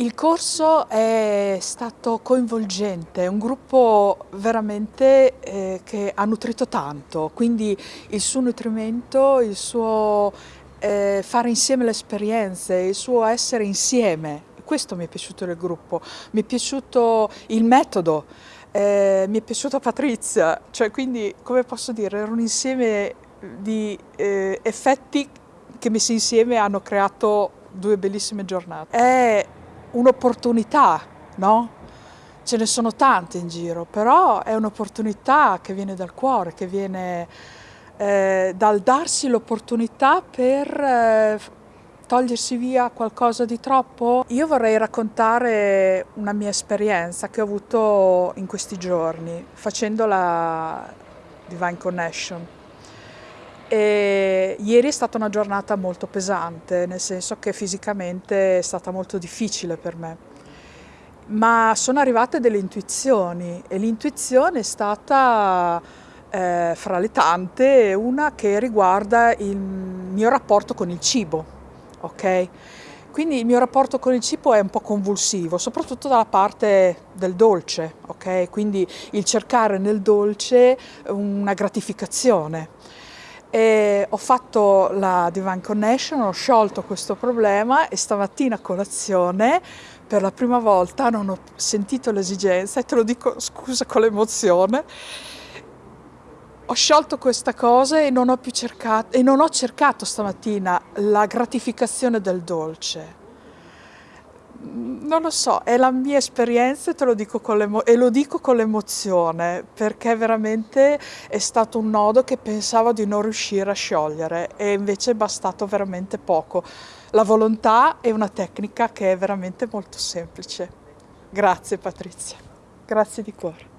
Il corso è stato coinvolgente, un gruppo veramente eh, che ha nutrito tanto, quindi il suo nutrimento, il suo eh, fare insieme le esperienze, il suo essere insieme, questo mi è piaciuto del gruppo, mi è piaciuto il metodo, eh, mi è piaciuta Patrizia, cioè quindi come posso dire, era un insieme di eh, effetti che messi insieme hanno creato due bellissime giornate. È un'opportunità, no? Ce ne sono tante in giro, però è un'opportunità che viene dal cuore, che viene eh, dal darsi l'opportunità per eh, togliersi via qualcosa di troppo. Io vorrei raccontare una mia esperienza che ho avuto in questi giorni facendo la Divine Connection. E ieri è stata una giornata molto pesante, nel senso che fisicamente è stata molto difficile per me. Ma sono arrivate delle intuizioni e l'intuizione è stata, eh, fra le tante, una che riguarda il mio rapporto con il cibo, ok? Quindi il mio rapporto con il cibo è un po' convulsivo, soprattutto dalla parte del dolce, ok? Quindi il cercare nel dolce una gratificazione. E ho fatto la Divine Connection, ho sciolto questo problema e stamattina a colazione per la prima volta non ho sentito l'esigenza, e te lo dico scusa con l'emozione, ho sciolto questa cosa e non ho più cercato, e non ho cercato stamattina la gratificazione del dolce non lo so, è la mia esperienza te lo dico e lo dico con l'emozione perché veramente è stato un nodo che pensavo di non riuscire a sciogliere e invece è bastato veramente poco. La volontà è una tecnica che è veramente molto semplice. Grazie Patrizia, grazie di cuore.